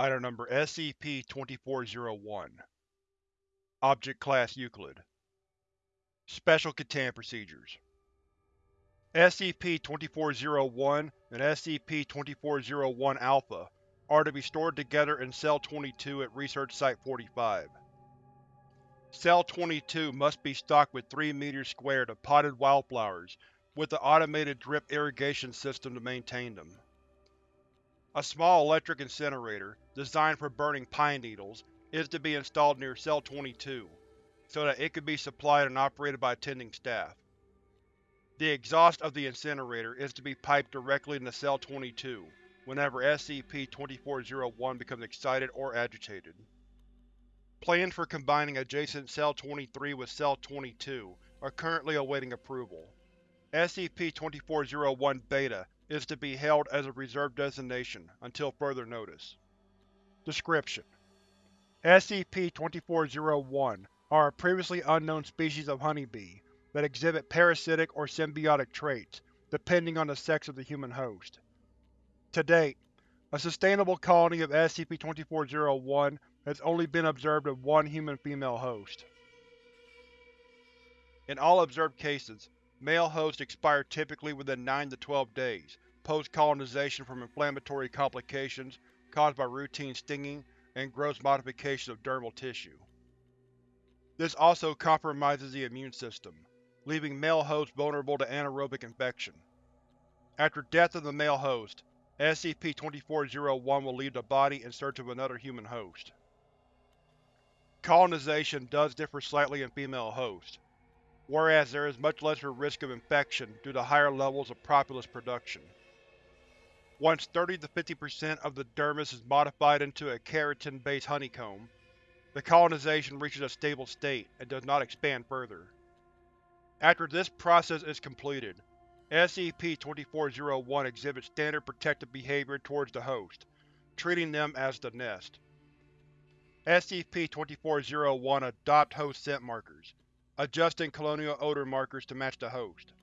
Item Number SCP-2401 Object Class Euclid Special Containment Procedures SCP-2401 and SCP-2401-Alpha are to be stored together in Cell-22 at Research Site-45. Cell-22 must be stocked with 3 meters squared of potted wildflowers, with an automated drip irrigation system to maintain them. A small electric incinerator, designed for burning pine needles, is to be installed near Cell-22, so that it can be supplied and operated by attending staff. The exhaust of the incinerator is to be piped directly into Cell-22 whenever SCP-2401 becomes excited or agitated. Plans for combining adjacent Cell-23 with Cell-22 are currently awaiting approval. SCP-2401-Beta is to be held as a reserved designation until further notice. Description: SCP-2401 are a previously unknown species of honeybee that exhibit parasitic or symbiotic traits, depending on the sex of the human host. To date, a sustainable colony of SCP-2401 has only been observed with one human female host. In all observed cases, male hosts expire typically within 9 to 12 days post-colonization from inflammatory complications caused by routine stinging and gross modification of dermal tissue. This also compromises the immune system, leaving male hosts vulnerable to anaerobic infection. After death of the male host, SCP-2401 will leave the body in search of another human host. Colonization does differ slightly in female hosts, whereas there is much lesser risk of infection due to higher levels of propolis production. Once 30-50% of the dermis is modified into a keratin-based honeycomb, the colonization reaches a stable state and does not expand further. After this process is completed, SCP-2401 exhibits standard protective behavior towards the host, treating them as the nest. SCP-2401 adopt host scent markers, adjusting colonial odor markers to match the host.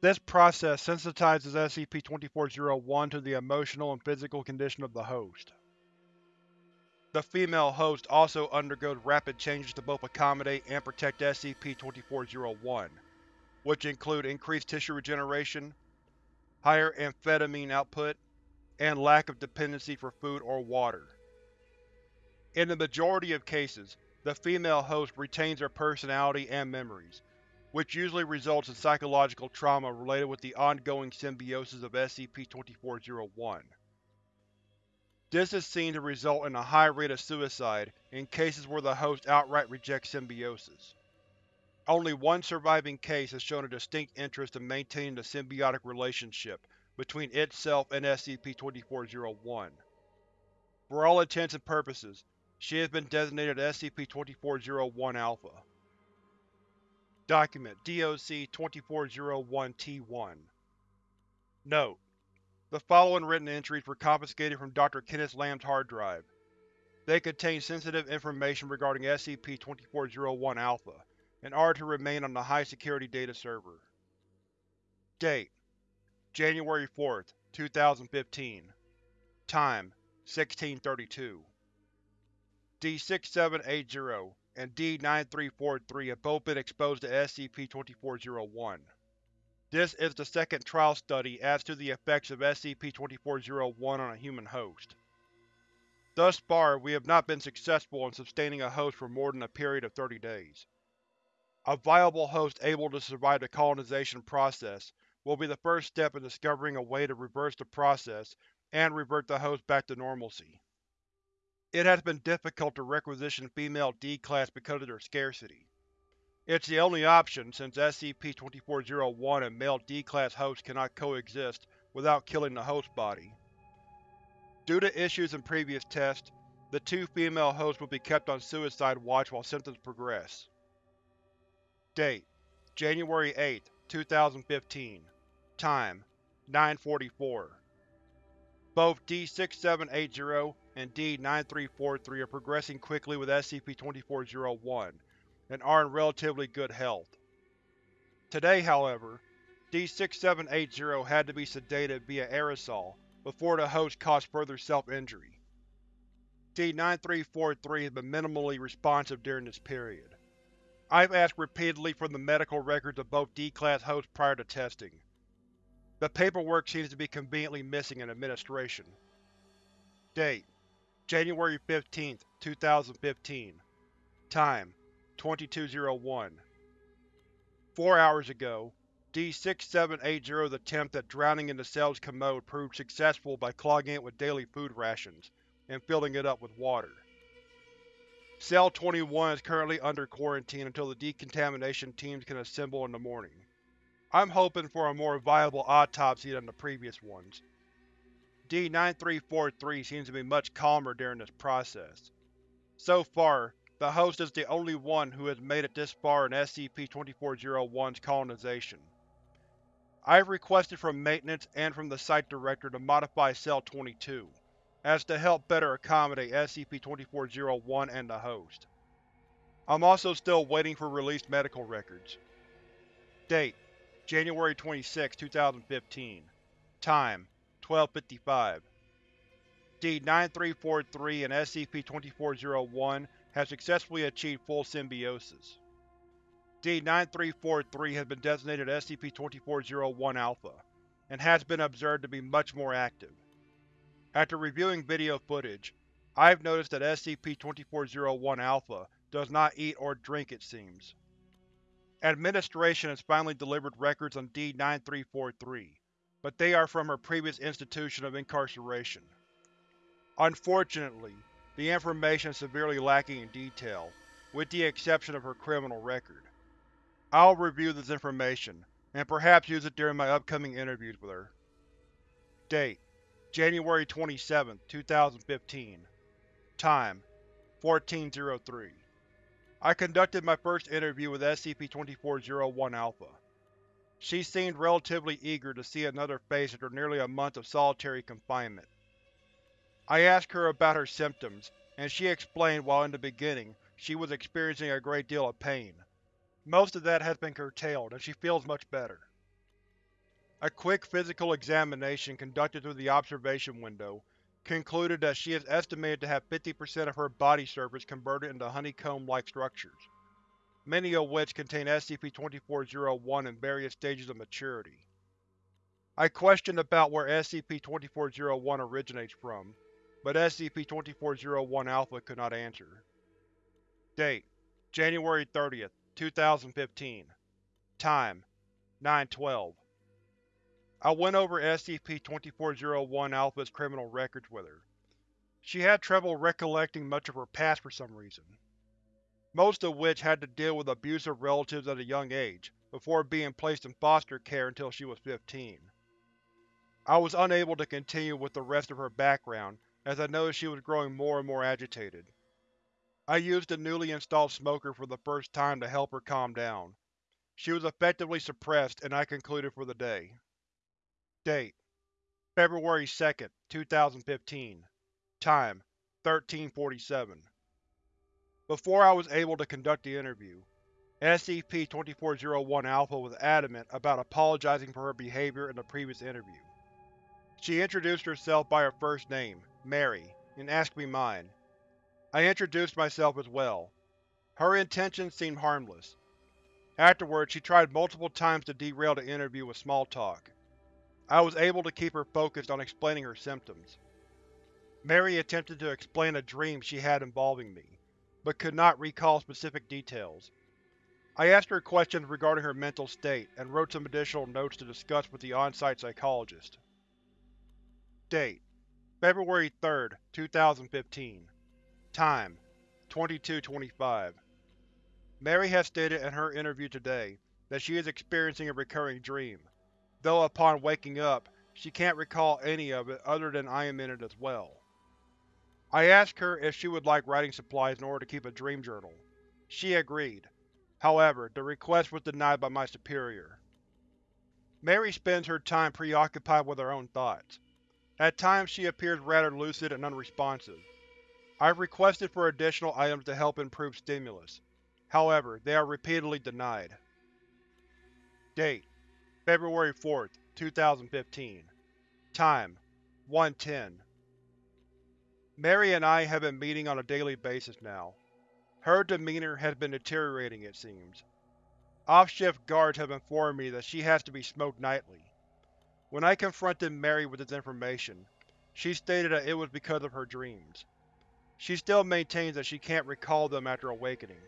This process sensitizes SCP-2401 to the emotional and physical condition of the host. The female host also undergoes rapid changes to both accommodate and protect SCP-2401, which include increased tissue regeneration, higher amphetamine output, and lack of dependency for food or water. In the majority of cases, the female host retains her personality and memories, which usually results in psychological trauma related with the ongoing symbiosis of SCP-2401. This is seen to result in a high rate of suicide in cases where the host outright rejects symbiosis. Only one surviving case has shown a distinct interest in maintaining the symbiotic relationship between itself and SCP-2401. For all intents and purposes, she has been designated SCP-2401-Alpha. Document DOC-2401-T1 Note: The following written entries were confiscated from Dr. Kenneth Lamb's hard drive. They contain sensitive information regarding SCP-2401-Alpha, and are to remain on the high-security data server. Date: January 4, 2015 Time: 1632 D-6780 and D-9343 have both been exposed to SCP-2401. This is the second trial study as to the effects of SCP-2401 on a human host. Thus far, we have not been successful in sustaining a host for more than a period of 30 days. A viable host able to survive the colonization process will be the first step in discovering a way to reverse the process and revert the host back to normalcy. It has been difficult to requisition female D-Class because of their scarcity. It's the only option since SCP-2401 and male D-Class hosts cannot coexist without killing the host body. Due to issues in previous tests, the two female hosts will be kept on suicide watch while symptoms progress. Date: January 8, 2015 Time: 944 Both D-6780 and D-9343 are progressing quickly with SCP-2401, and are in relatively good health. Today, however, D-6780 had to be sedated via aerosol before the host caused further self-injury. D-9343 has been minimally responsive during this period. I've asked repeatedly for the medical records of both D-Class hosts prior to testing. The paperwork seems to be conveniently missing in administration. Date: January 15, 2015 Time: 2201 Four hours ago, D-6780's attempt at drowning in the cell's commode proved successful by clogging it with daily food rations, and filling it up with water. Cell 21 is currently under quarantine until the decontamination teams can assemble in the morning. I'm hoping for a more viable autopsy than the previous ones. D-9343 seems to be much calmer during this process. So far, the host is the only one who has made it this far in SCP-2401's colonization. I have requested from Maintenance and from the Site Director to modify Cell-22, as to help better accommodate SCP-2401 and the host. I'm also still waiting for released medical records. Date: January 26, 2015 Time: 1255 D-9343 and SCP-2401 have successfully achieved full symbiosis. D-9343 has been designated SCP-2401-Alpha, and has been observed to be much more active. After reviewing video footage, I've noticed that SCP-2401-Alpha does not eat or drink, it seems. Administration has finally delivered records on D-9343, but they are from her previous institution of incarceration. Unfortunately, the information is severely lacking in detail, with the exception of her criminal record. I'll review this information, and perhaps use it during my upcoming interviews with her. Date: January 27, 2015 Time: 1403 I conducted my first interview with SCP-2401-Alpha. She seemed relatively eager to see another face after nearly a month of solitary confinement. I asked her about her symptoms, and she explained while in the beginning she was experiencing a great deal of pain. Most of that has been curtailed, and she feels much better. A quick physical examination conducted through the observation window concluded that she is estimated to have 50% of her body surface converted into honeycomb-like structures, many of which contain SCP-2401 in various stages of maturity. I questioned about where SCP-2401 originates from, but SCP-2401-Alpha could not answer. Date: January 30th, 2015 Time: 912 I went over SCP-2401-Alpha's criminal records with her. She had trouble recollecting much of her past for some reason, most of which had to deal with abusive relatives at a young age, before being placed in foster care until she was 15. I was unable to continue with the rest of her background, as I noticed she was growing more and more agitated. I used the newly installed smoker for the first time to help her calm down. She was effectively suppressed, and I concluded for the day. Date: February 2, 2015 Time: 1347 Before I was able to conduct the interview, SCP-2401-Alpha was adamant about apologizing for her behavior in the previous interview. She introduced herself by her first name, Mary, and asked me mine. I introduced myself as well. Her intentions seemed harmless. Afterwards, she tried multiple times to derail the interview with small talk. I was able to keep her focused on explaining her symptoms. Mary attempted to explain a dream she had involving me, but could not recall specific details. I asked her questions regarding her mental state, and wrote some additional notes to discuss with the on-site psychologist. Date: February 3, 2015 Time: 2225 Mary has stated in her interview today that she is experiencing a recurring dream, though upon waking up, she can't recall any of it other than I am in it as well. I asked her if she would like writing supplies in order to keep a dream journal. She agreed. However, the request was denied by my superior. Mary spends her time preoccupied with her own thoughts. At times she appears rather lucid and unresponsive. I've requested for additional items to help improve stimulus. However, they are repeatedly denied. Date: February 4, 2015 Time: 1.10 Mary and I have been meeting on a daily basis now. Her demeanor has been deteriorating, it seems. Off-shift guards have informed me that she has to be smoked nightly. When I confronted Mary with this information, she stated that it was because of her dreams. She still maintains that she can't recall them after awakening.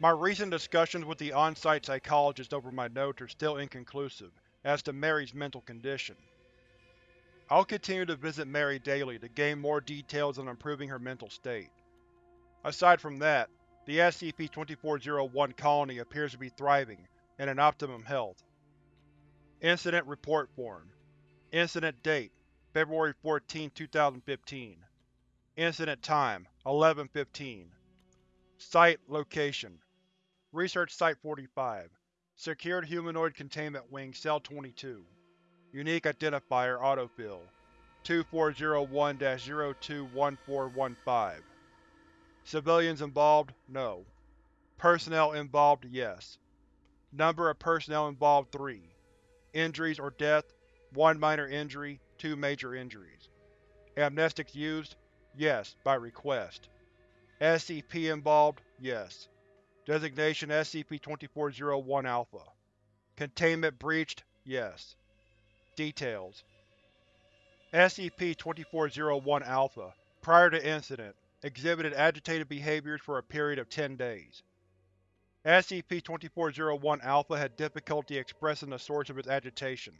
My recent discussions with the on-site psychologist over my notes are still inconclusive as to Mary's mental condition. I'll continue to visit Mary daily to gain more details on improving her mental state. Aside from that, the SCP-2401 colony appears to be thriving and in optimum health. Incident Report Form. Incident Date February 14, 2015 Incident Time 11.15 Site Location. Research Site-45 Secured Humanoid Containment Wing Cell-22 Unique Identifier Autofill 2401-021415 Civilians involved? No. Personnel involved? Yes. Number of personnel involved 3. Injuries or death? 1 minor injury, 2 major injuries. Amnestics used? Yes, by request. SCP involved? Yes. Designation SCP-2401-Alpha. Containment breached? Yes. Details SCP-2401-Alpha, prior to incident, exhibited agitated behaviors for a period of 10 days. SCP-2401-Alpha had difficulty expressing the source of its agitation,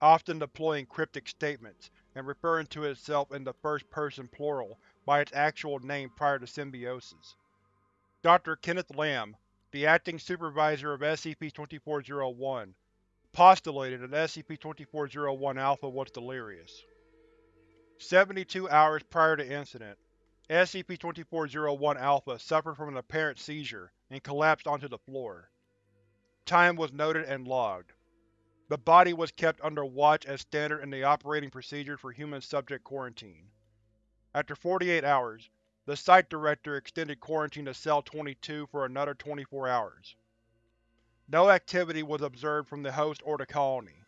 often deploying cryptic statements and referring to itself in the first person plural by its actual name prior to symbiosis. Dr. Kenneth Lamb, the acting supervisor of SCP-2401, postulated that SCP-2401-Alpha was delirious. 72 hours prior to incident, SCP-2401-Alpha suffered from an apparent seizure and collapsed onto the floor. Time was noted and logged. The body was kept under watch as standard in the operating procedures for human subject quarantine. After 48 hours, the Site Director extended quarantine to Cell-22 for another 24 hours. No activity was observed from the host or the colony.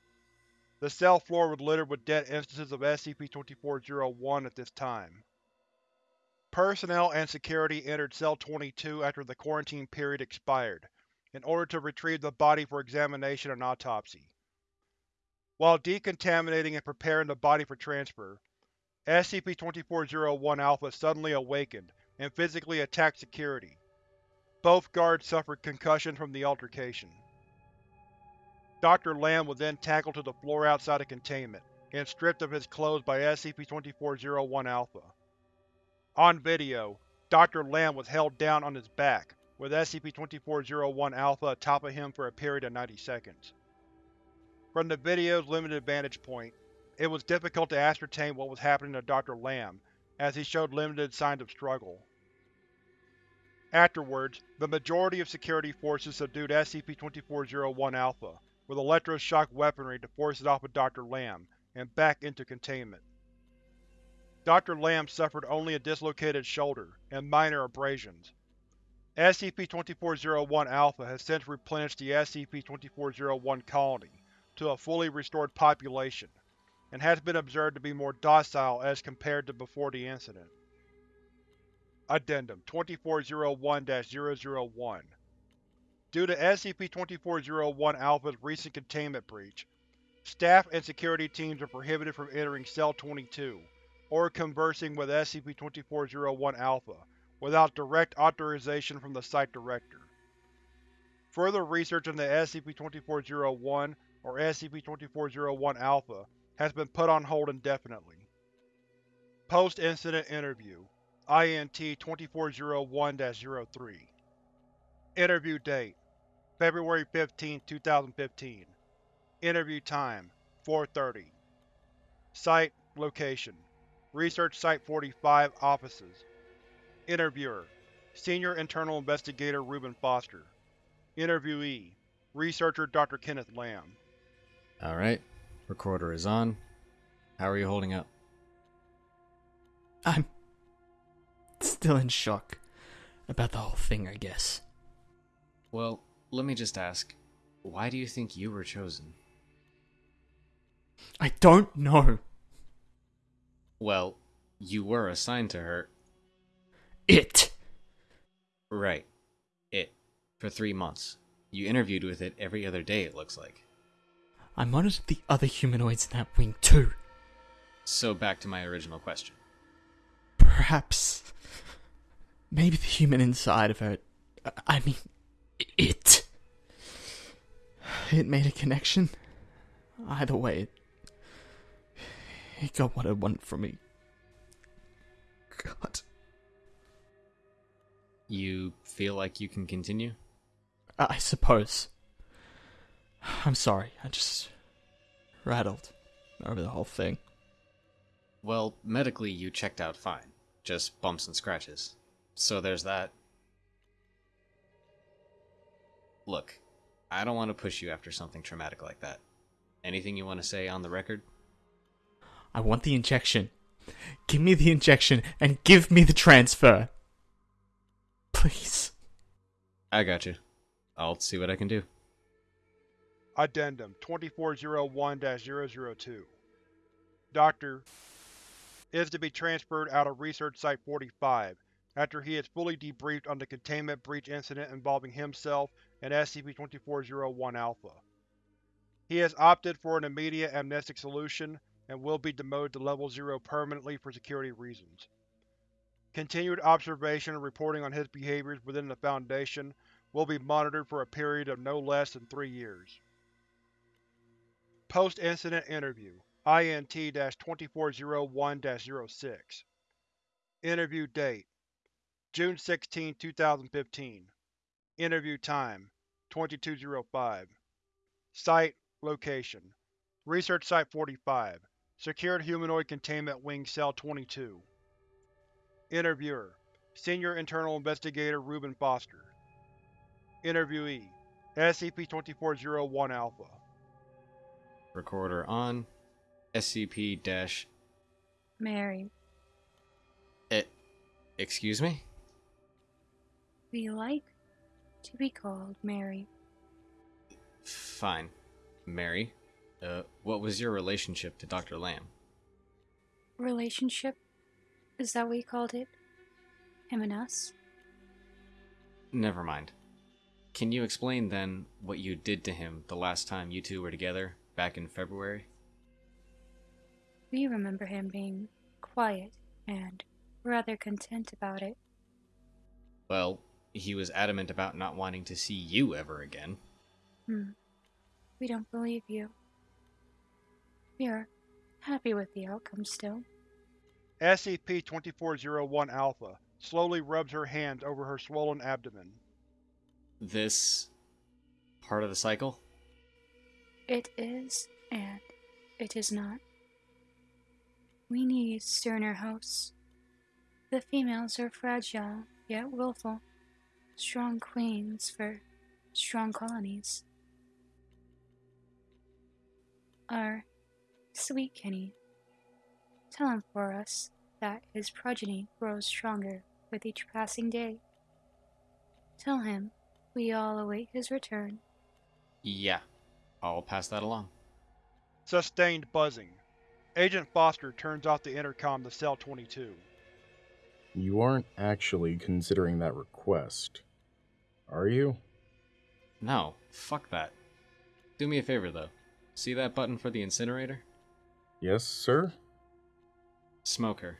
The cell floor was littered with dead instances of SCP-2401 at this time. Personnel and security entered Cell-22 after the quarantine period expired, in order to retrieve the body for examination and autopsy. While decontaminating and preparing the body for transfer, SCP-2401-Alpha suddenly awakened and physically attacked security. Both guards suffered concussions from the altercation. Dr. Lamb was then tackled to the floor outside of containment, and stripped of his clothes by SCP-2401-Alpha. On video, Dr. Lamb was held down on his back, with SCP-2401-Alpha atop of him for a period of 90 seconds. From the video's limited vantage point, it was difficult to ascertain what was happening to Dr. Lamb, as he showed limited signs of struggle. Afterwards, the majority of security forces subdued SCP-2401-Alpha with electroshock weaponry to force it off of Dr. Lamb, and back into containment. Dr. Lamb suffered only a dislocated shoulder, and minor abrasions. SCP-2401-Alpha has since replenished the SCP-2401 colony to a fully restored population, and has been observed to be more docile as compared to before the incident. Addendum 2401-001 Due to SCP-2401-Alpha's recent containment breach, staff and security teams are prohibited from entering Cell-22 or conversing with SCP-2401-Alpha without direct authorization from the Site Director. Further research into SCP-2401 or SCP-2401-Alpha has been put on hold indefinitely. Post-Incident Interview INT 2401-03 Interview Date February 15, 2015 Interview Time 4.30 Site Location Research Site-45 Offices Interviewer Senior Internal Investigator Reuben Foster Interviewee Researcher Dr. Kenneth Lamb Alright, recorder is on. How are you holding up? I'm still in shock about the whole thing, I guess. Well, let me just ask why do you think you were chosen? I don't know. Well, You were assigned to her. It! Right. It. For three months. You interviewed with it every other day, it looks like. I monitored the other humanoids in that wing too. So back to my original question. Perhaps. Maybe the human inside of her. I mean, it. It made a connection. Either way, it, it got what it wanted from me. God. You feel like you can continue? I suppose. I'm sorry, I just rattled over the whole thing. Well, medically, you checked out fine. Just bumps and scratches. So there's that. Look, I don't want to push you after something traumatic like that. Anything you want to say on the record? I want the injection. Give me the injection and give me the transfer. Please. I got you. I'll see what I can do. Addendum 2401-002 Doctor is to be transferred out of Research Site-45 after he is fully debriefed on the containment breach incident involving himself and SCP-2401-Alpha. He has opted for an immediate amnestic solution and will be demoted to Level 0 permanently for security reasons. Continued observation and reporting on his behaviors within the Foundation will be monitored for a period of no less than three years. Post-Incident Interview INT-2401-06 Interview Date June 16, 2015 Interview Time 2205 Site Location Research Site 45 Secured Humanoid Containment Wing Cell 22 Interviewer Senior Internal Investigator Reuben Foster Interviewee SCP-2401-Alpha Recorder on. SCP dash. Mary, Eh. Excuse me? We like to be called Mary. Fine. Mary. Uh, what was your relationship to Dr. Lamb? Relationship? Is that what you called it? Him and us? Never mind. Can you explain then what you did to him the last time you two were together, back in February? We remember him being quiet and rather content about it. Well, he was adamant about not wanting to see you ever again. Hmm. We don't believe you. We are happy with the outcome still. SCP-2401-Alpha slowly rubs her hands over her swollen abdomen. This. part of the cycle? It is, and it is not. We need sterner hosts. The females are fragile, yet willful. Strong queens for strong colonies. Our sweet Kenny, tell him for us that his progeny grows stronger with each passing day. Tell him we all await his return. Yeah. I'll pass that along. Sustained buzzing. Agent Foster turns off the intercom to Cell 22. You aren't actually considering that request, are you? No, fuck that. Do me a favor though. See that button for the incinerator? Yes, sir? Smoke her.